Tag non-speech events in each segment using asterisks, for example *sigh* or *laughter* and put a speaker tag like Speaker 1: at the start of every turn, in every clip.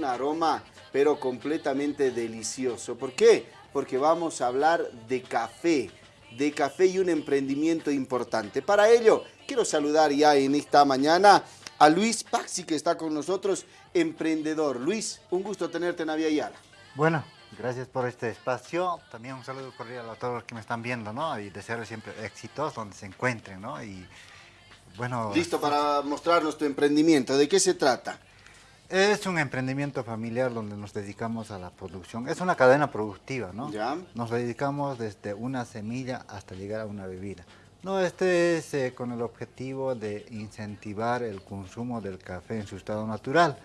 Speaker 1: un aroma, pero completamente delicioso. ¿Por qué? Porque vamos a hablar de café, de café y un emprendimiento importante. Para ello, quiero saludar ya en esta mañana a Luis Paxi, que está con nosotros, emprendedor. Luis, un gusto tenerte en Avia
Speaker 2: Bueno, gracias por este espacio. También un saludo cordial a todos los que me están viendo, ¿no? Y desearles siempre éxitos donde se encuentren, ¿no? Y bueno...
Speaker 1: Listo para mostrarnos tu emprendimiento. ¿De qué se trata?
Speaker 2: Es un emprendimiento familiar donde nos dedicamos a la producción. Es una cadena productiva, ¿no?
Speaker 1: Ya.
Speaker 2: Nos dedicamos desde una semilla hasta llegar a una bebida. No, este es eh, con el objetivo de incentivar el consumo del café en su estado natural.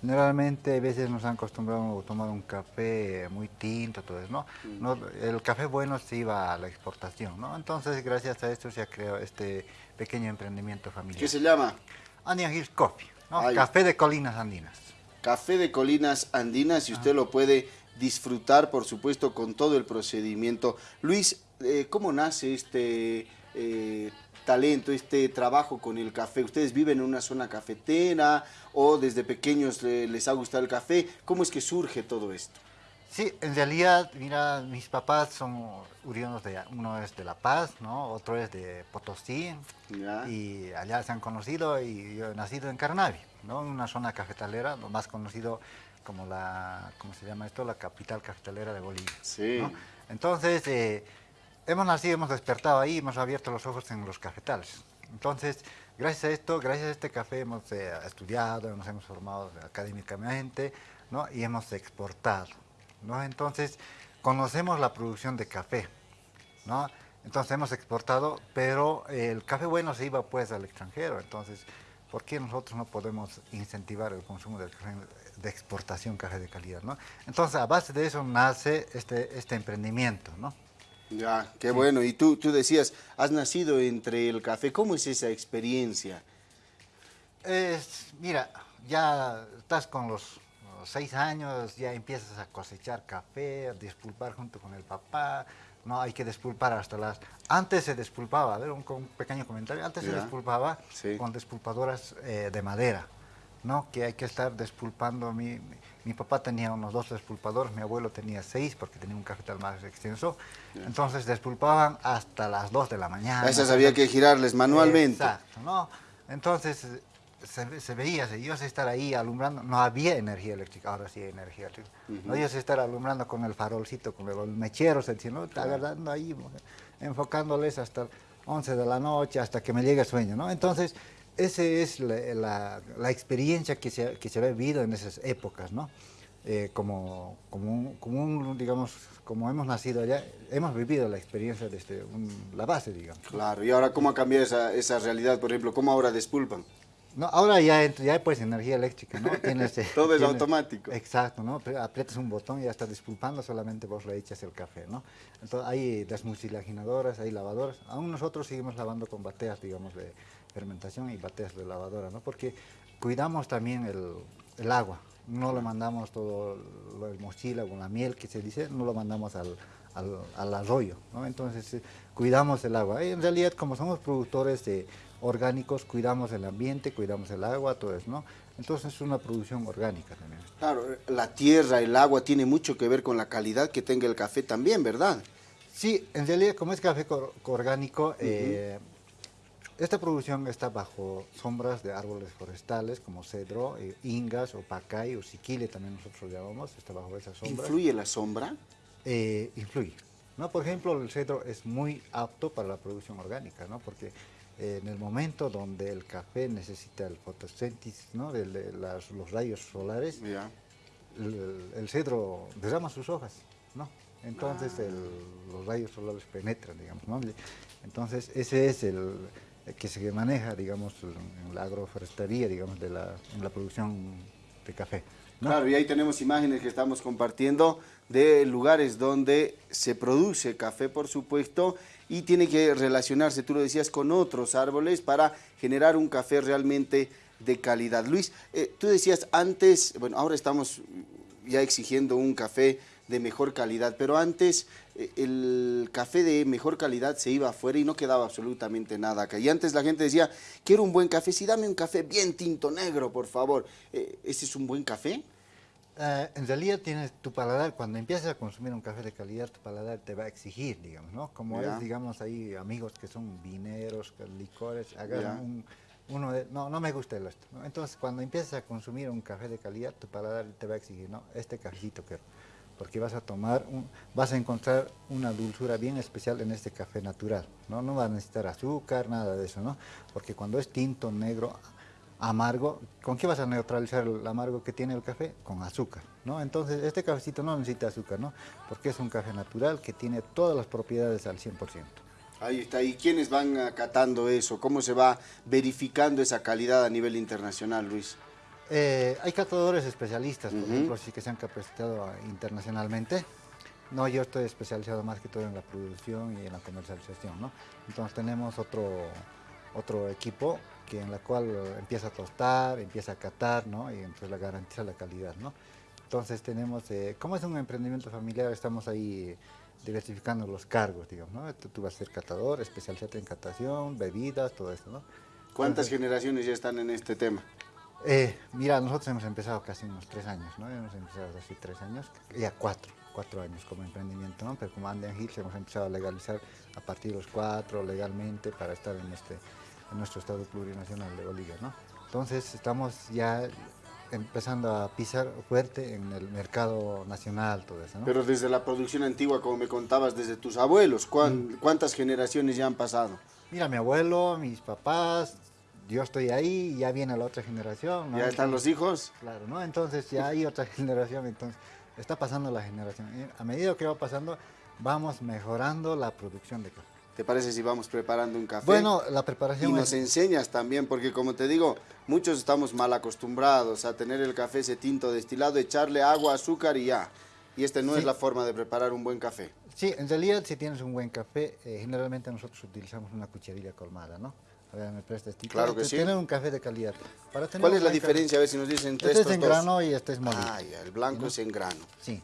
Speaker 2: Generalmente a veces nos han acostumbrado a tomar un café muy tinto, todo eso, mm. ¿no? El café bueno se iba a la exportación, ¿no? Entonces, gracias a esto se ha creado este pequeño emprendimiento familiar.
Speaker 1: ¿Qué se llama?
Speaker 2: Onion Hills Coffee, Café de Colinas Andinas.
Speaker 1: Café de Colinas Andinas y usted ah. lo puede disfrutar, por supuesto, con todo el procedimiento. Luis, eh, ¿cómo nace este eh, talento, este trabajo con el café? ¿Ustedes viven en una zona cafetera o desde pequeños les ha gustado el café? ¿Cómo es que surge todo esto?
Speaker 2: Sí, en realidad, mira, mis papás son urianos de, uno es de La Paz, ¿no? Otro es de Potosí, y allá se han conocido, y yo he nacido en Carnavi, ¿no? En una zona cafetalera, lo más conocido como la, ¿cómo se llama esto? La capital cafetalera de Bolivia.
Speaker 1: Sí.
Speaker 2: Entonces, eh, hemos nacido, hemos despertado ahí, hemos abierto los ojos en los cafetales. Entonces, gracias a esto, gracias a este café hemos eh, estudiado, nos hemos formado académicamente, ¿no? Y hemos exportado, ¿no? Entonces, conocemos la producción de café, ¿no? Entonces hemos exportado, pero el café bueno se iba pues al extranjero, entonces, ¿por qué nosotros no podemos incentivar el consumo café de exportación, café de calidad, ¿no? Entonces, a base de eso nace este, este emprendimiento, ¿no?
Speaker 1: Ya, qué bueno. Y tú, tú decías, has nacido entre el café. ¿Cómo es esa experiencia?
Speaker 2: Es, mira, ya estás con los, seis años, ya empiezas a cosechar café, a despulpar junto con el papá. No hay que despulpar hasta las... Antes se despulpaba, a ver, un, pequeño comentario. Antes se despulpaba con despulpadoras eh, de madera. ¿no? que hay que estar despulpando. Mi, mi, papá tenía unos dos despulpadores, mi abuelo tenía seis porque tenía un cafetal más extenso. Entonces despulpaban hasta las dos de la mañana.
Speaker 1: A esas había que girarles manualmente.
Speaker 2: Exacto, ¿no? Entonces se, se, veía, ibas a estar ahí alumbrando, no había energía eléctrica, ahora sí hay energía eléctrica. No ibas a estar alumbrando con el farolcito, con el mechero, se ¿no? agarrando ahí, enfocándoles hasta 11 de la noche, hasta que me llegue el sueño, ¿no? Entonces, esa es la, experiencia que se, que se ha vivido en esas épocas, ¿no? Eh, como, como, como digamos, como hemos nacido allá, hemos vivido la experiencia desde la base, digamos.
Speaker 1: Claro, y ahora cómo ha cambiado esa, esa realidad, por ejemplo, cómo ahora despulpan.
Speaker 2: No, ahora ya, ya pues energía eléctrica, ¿no? *laughs*
Speaker 1: Todo es automático.
Speaker 2: Exacto, ¿no? Aprietas un botón y ya está despulpando, solamente vos le echas el café, ¿no? Entonces hay desmucilaginadoras, hay lavadoras. Aún nosotros seguimos lavando con bateas, digamos, de, fermentación y bateas de lavadora, ¿no? Porque cuidamos también el, agua, no lo mandamos todo el mochila con la miel que se dice, no lo mandamos al, arroyo, ¿no? Entonces eh, cuidamos el agua. En realidad como somos productores de orgánicos, cuidamos el ambiente, cuidamos el agua, todo eso, ¿no? Entonces es una producción orgánica también.
Speaker 1: Claro, la tierra, el agua tiene mucho que ver con la calidad que tenga el café también, ¿verdad?
Speaker 2: Sí, en realidad como es café orgánico, esta producción está bajo sombras de árboles forestales como cedro, eh, ingas o pacay o siquile también nosotros llamamos, está bajo esa sombra.
Speaker 1: ¿Influye la sombra?
Speaker 2: Eh, influye. ¿no? Por ejemplo, el cedro es muy apto para la producción orgánica, ¿no? porque eh, en el momento donde el café necesita el fotosíntesis, ¿no? de, los rayos solares, el, cedro derrama sus hojas, ¿no? entonces ah. los rayos solares penetran, digamos. ¿no? Entonces ese es el, que se maneja, digamos, en la agroforestería, digamos, de la, en la producción de café.
Speaker 1: Claro, y ahí tenemos imágenes que estamos compartiendo de lugares donde se produce café, por supuesto, y tiene que relacionarse, tú lo decías, con otros árboles para generar un café realmente de calidad. Luis, eh, tú decías antes, bueno, ahora estamos ya exigiendo un café de mejor calidad, pero antes eh, el café de mejor calidad se iba afuera y no quedaba absolutamente nada acá. Y antes la gente decía, quiero un buen café, sí, dame un café bien tinto negro, por favor. Eh, ¿Ese es un buen café?
Speaker 2: Eh, en realidad tienes tu paladar, cuando empiezas a consumir un café de calidad, tu paladar te va a exigir, digamos, ¿no? Como es, digamos, ahí amigos que son vineros, licores, agarran un, uno de, no, no me gusta el esto. Entonces, cuando empiezas a consumir un café de calidad, tu paladar te va a exigir, ¿no? Este cafecito quiero. Porque vas a tomar, un, vas a encontrar una dulzura bien especial en este café natural, ¿no? No vas a necesitar azúcar, nada de eso, ¿no? Porque cuando es tinto, negro, amargo, ¿con qué vas a neutralizar el amargo que tiene el café? Con azúcar, ¿no? Entonces, este cafecito no necesita azúcar, ¿no? Porque es un café natural que tiene todas las propiedades al 100%.
Speaker 1: Ahí está. ¿Y quiénes van acatando eso? ¿Cómo se va verificando esa calidad a nivel internacional, Luis?
Speaker 2: Eh, hay catadores especialistas, por ejemplo, sí que se han capacitado internacionalmente. No, yo estoy especializado más que todo en la producción y en la comercialización, ¿no? Entonces tenemos otro, otro equipo en la cual empieza a tostar, empieza a catar, ¿no? Y entonces la garantiza la calidad, ¿no? Entonces tenemos, eh, como es un emprendimiento familiar, estamos ahí diversificando los cargos, digamos, ¿no? Tú, vas a ser catador, especializarte en catación, bebidas, todo eso, ¿no?
Speaker 1: ¿Cuántas generaciones ya están en este tema?
Speaker 2: Eh, mira, nosotros hemos empezado casi unos tres años, ¿no? Hemos empezado hace tres años, ya cuatro, cuatro años como emprendimiento, ¿no? Pero como Anden Hills hemos empezado a legalizar a partir de los cuatro legalmente para estar en este en nuestro Estado plurinacional de Bolivia. ¿no? Entonces estamos ya empezando a pisar fuerte en el mercado nacional, todo eso. ¿no?
Speaker 1: Pero desde la producción antigua, como me contabas, desde tus abuelos, mm. ¿cuántas generaciones ya han pasado?
Speaker 2: Mira, mi abuelo, mis papás, yo estoy ahí, ya viene la otra generación.
Speaker 1: ¿Ya están los hijos?
Speaker 2: Claro, ¿no? Entonces ya hay otra *laughs* generación, entonces está pasando la generación. a medida que va pasando, vamos mejorando la producción de café.
Speaker 1: ¿Te parece si vamos preparando un café?
Speaker 2: Bueno, la preparación...
Speaker 1: Y nos enseñas también, porque como te digo, muchos estamos mal acostumbrados a tener el café ese tinto destilado, echarle agua, azúcar y ya. Y esta no es la forma de preparar un buen café.
Speaker 2: Sí, en realidad si tienes un buen café, eh, generalmente nosotros utilizamos una cucharilla colmada, ¿no? A ver, me prestas este
Speaker 1: Claro que sí.
Speaker 2: Tener un café de calidad.
Speaker 1: ¿Cuál es la diferencia? A ver si nos dicen
Speaker 2: entre este es en grano y este es molido.
Speaker 1: Ah, ya, el blanco es en grano.
Speaker 2: Sí.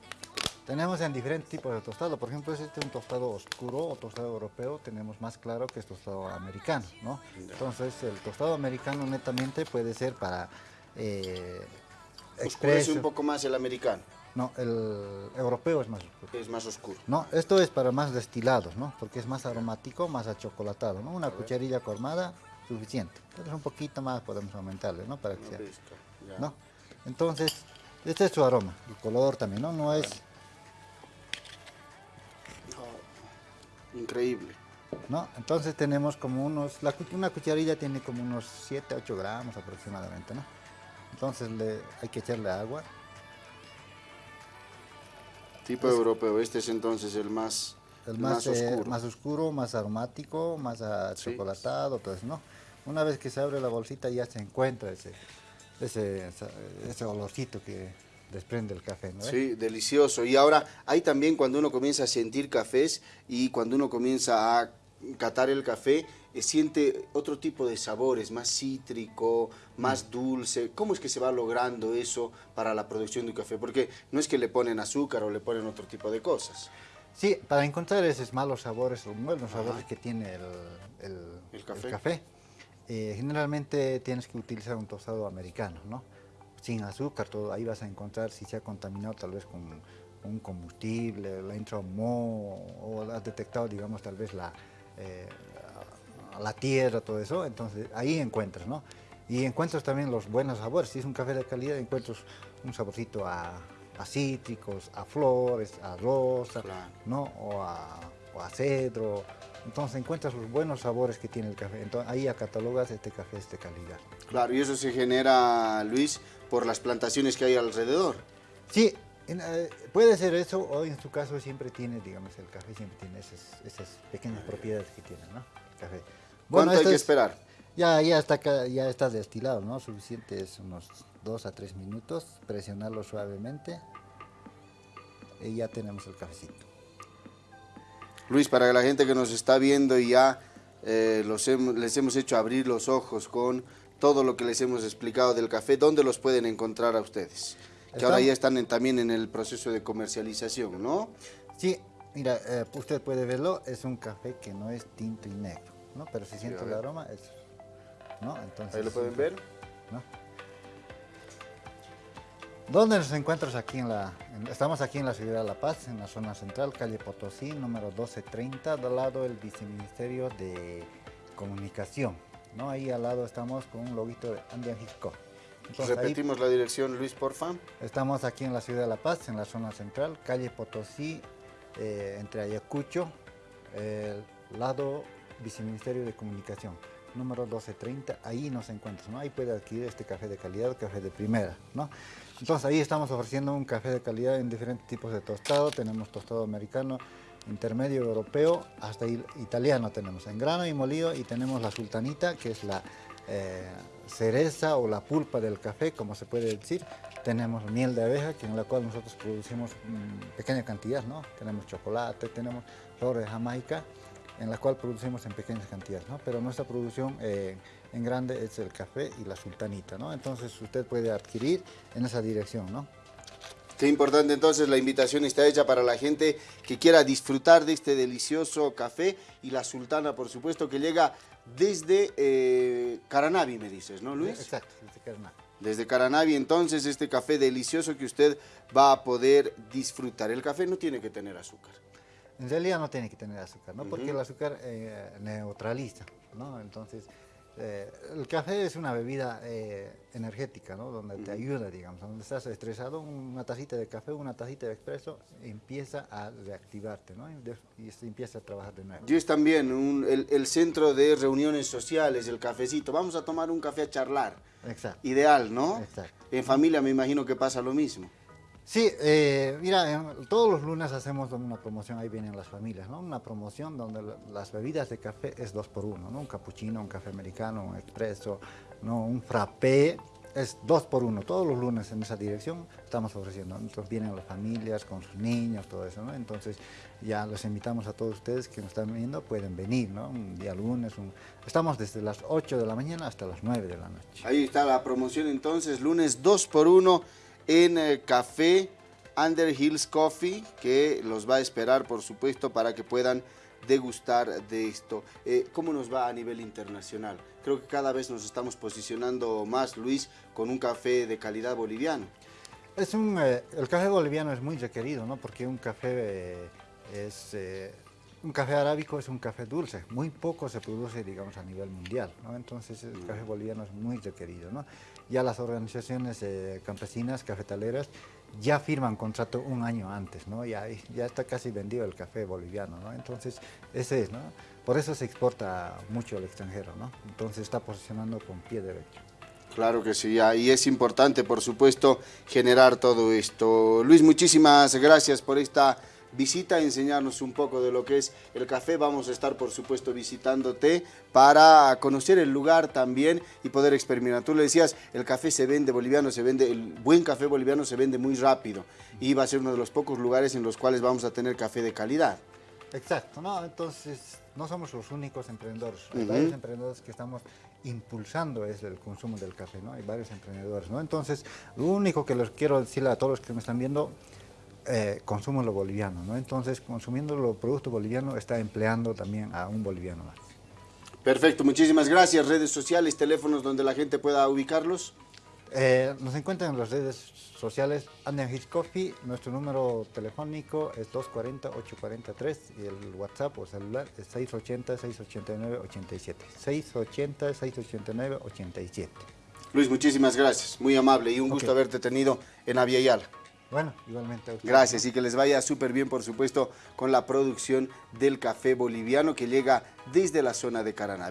Speaker 2: Tenemos en diferentes tipos de tostado, por ejemplo, este es un tostado oscuro o tostado europeo, tenemos más claro que es tostado americano, ¿no? Entonces, el tostado americano netamente puede ser para... Eh,
Speaker 1: Oscurece un poco más el americano.
Speaker 2: No, el europeo es más oscuro.
Speaker 1: Es más oscuro.
Speaker 2: No, esto es para más destilados, ¿no? Porque es más aromático, más achocolatado, ¿no? Una cucharilla colmada, suficiente. Entonces un poquito más podemos aumentarle, ¿no? Para que sea, ¿no? Entonces, este es su aroma, el color también, ¿no? No es
Speaker 1: Increíble.
Speaker 2: ¿No? Entonces tenemos como unos, la, una cucharilla tiene como unos 7, 8 gramos aproximadamente, ¿no? Entonces le, hay que echarle agua.
Speaker 1: Tipo europeo, este es entonces el más,
Speaker 2: el más, eh, oscuro. más oscuro, más aromático, más chocolatado, eso, ¿no? Una vez que se abre la bolsita ya se encuentra ese, ese, ese olorcito que, desprende el café, ¿no?
Speaker 1: Sí, delicioso. Y ahora hay también cuando uno comienza a sentir cafés y cuando uno comienza a catar el café, eh, siente otro tipo de sabores, más cítrico, más mm. dulce. ¿Cómo es que se va logrando eso para la producción de un café? Porque no es que le ponen azúcar o le ponen otro tipo de cosas.
Speaker 2: Sí, para encontrar esos malos sabores o buenos sabores que tiene el, el, café, eh, generalmente tienes que utilizar un tostado americano, ¿no? Sin azúcar, todo ahí vas a encontrar si se ha contaminado tal vez con un combustible, la entrado o has detectado, digamos, tal vez la, eh, la tierra, todo eso, entonces ahí encuentras, ¿no? Y encuentras también los buenos sabores, si es un café de calidad encuentras un saborcito a, cítricos, a flores, a rosa, ¿no? O a, o a cedro, entonces encuentras los buenos sabores que tiene el café. Entonces ahí catalogas este café de calidad.
Speaker 1: Claro, y eso se genera, Luis, por las plantaciones que hay alrededor.
Speaker 2: Sí, eh, puede ser eso, o en su caso siempre tiene, digamos, el café siempre tiene esas, pequeñas propiedades que tiene, ¿no? café.
Speaker 1: Bueno, ¿Cuánto hay que esperar?
Speaker 2: Ya, ya, está, ya está destilado, ¿no? Suficiente es unos 2 a 3 minutos, presionarlo suavemente y ya tenemos el cafecito.
Speaker 1: Luis, para la gente que nos está viendo y ya eh, los les hemos hecho abrir los ojos con todo lo que les hemos explicado del café, ¿dónde los pueden encontrar a ustedes? Que ahora ya están también en el proceso de comercialización, ¿no?
Speaker 2: Sí, mira, eh, usted puede verlo, es un café que no es tinto y negro, ¿no? Pero si siente el aroma, es, ¿no?
Speaker 1: Entonces, Ahí lo pueden ver. ¿no?
Speaker 2: ¿Dónde nos encuentras aquí en la... estamos aquí en la ciudad de La Paz, en la zona central, calle Potosí, número 1230, al lado del viceministerio de Comunicación. ¿no? Ahí al lado estamos con un loguito de Andian Hisco.
Speaker 1: Repetimos la dirección, Luis, porfa.
Speaker 2: Estamos aquí en la ciudad de La Paz, en la zona central, calle Potosí, eh, entre Ayacucho, el lado viceministerio de Comunicación número 1230, ahí nos encuentra, ¿no? Ahí puede adquirir este café de calidad, café de primera, ¿no? Entonces ahí estamos ofreciendo un café de calidad en diferentes tipos de tostado, tenemos tostado americano, intermedio europeo, hasta italiano tenemos en grano y molido y tenemos la sultanita, que es la eh, cereza o la pulpa del café, como se puede decir. Tenemos miel de abeja, que en la cual nosotros producimos pequeña cantidad, ¿no? Tenemos chocolate, tenemos flores de Jamaica, en la cual producimos en pequeñas cantidades, ¿no? pero nuestra producción eh, en grande es el café y la sultanita, ¿no? entonces usted puede adquirir en esa dirección. ¿no?
Speaker 1: Qué importante entonces la invitación está hecha para la gente que quiera disfrutar de este delicioso café y la sultana, por supuesto, que llega desde eh, Caranavi, me dices, ¿no, Luis?
Speaker 2: Exacto, desde Caranavi.
Speaker 1: Desde Caranavi, entonces, este café delicioso que usted va a poder disfrutar. El café no tiene que tener azúcar.
Speaker 2: En realidad no tiene que tener azúcar, ¿no? Porque el azúcar eh, neutraliza, ¿no? Entonces, eh, el café es una bebida eh, energética, ¿no? Donde te ayuda, digamos, donde estás estresado, una tacita de café, una tacita de expreso empieza a reactivarte, ¿no? Y, se empieza a trabajar de nuevo.
Speaker 1: Y es también el, el, centro de reuniones sociales, el cafecito. Vamos a tomar un café a charlar.
Speaker 2: Exacto.
Speaker 1: Ideal, ¿no?
Speaker 2: Exacto.
Speaker 1: En familia me imagino que pasa lo mismo.
Speaker 2: Sí, eh, mira, todos los lunes hacemos una promoción, ahí vienen las familias, ¿no? Una promoción donde las bebidas de café es dos por uno, ¿no? Un cappuccino, un café americano, un expreso, ¿no? Un frappé, es dos por uno. Todos los lunes en esa dirección estamos ofreciendo. Entonces vienen las familias con sus niños, todo eso, ¿no? Entonces ya los invitamos a todos ustedes que nos están viendo, pueden venir, ¿no? Un día lunes, estamos desde las 8 de la mañana hasta las 9 de la noche.
Speaker 1: Ahí está la promoción entonces, lunes dos por uno en el Café Under Hills Coffee, que los va a esperar, por supuesto, para que puedan degustar de esto. Eh, ¿Cómo nos va a nivel internacional? Creo que cada vez nos estamos posicionando más, Luis, con un café de calidad boliviano.
Speaker 2: Es un, eh, el café boliviano es muy requerido, ¿no? Porque un café eh, es... un café arábico es un café dulce, muy poco se produce, digamos, a nivel mundial, ¿no? Entonces el café boliviano es muy requerido, ¿no? Ya las organizaciones eh, campesinas, cafetaleras, ya firman contrato un año antes, ¿no? Ya, ya está casi vendido el café boliviano, ¿no? Entonces, ese es, ¿no? Por eso se exporta mucho al extranjero, ¿no? Entonces está posicionando con pie derecho.
Speaker 1: Claro que sí, y es importante, por supuesto, generar todo esto. Luis, muchísimas gracias por esta visita a enseñarnos un poco de lo que es el café. Vamos a estar, por supuesto, visitándote para conocer el lugar también y poder experimentar. Tú le decías, el café se vende boliviano, se vende, el buen café boliviano se vende muy rápido y va a ser uno de los pocos lugares en los cuales vamos a tener café de calidad.
Speaker 2: Exacto, no, entonces no somos los únicos emprendedores, hay varios emprendedores que estamos impulsando es el consumo del café, ¿no? Hay varios emprendedores, ¿no? Entonces, lo único que les quiero decirle a todos los que me están viendo, eh, consumo lo boliviano, ¿no? Entonces, consumiendo los productos bolivianos está empleando también a un boliviano más.
Speaker 1: Perfecto, muchísimas gracias. Redes sociales, teléfonos donde la gente pueda ubicarlos.
Speaker 2: Eh, nos encuentran en las redes sociales Andean Hitch Coffee, nuestro número telefónico es 240-843 y el WhatsApp o celular es 680-689-87. 680-689-87.
Speaker 1: Luis, muchísimas gracias, muy amable y un gusto haberte tenido en Aviala.
Speaker 2: Bueno, igualmente.
Speaker 1: Gracias y que les vaya súper bien, por supuesto, con la producción del café boliviano que llega desde la zona de Caraná.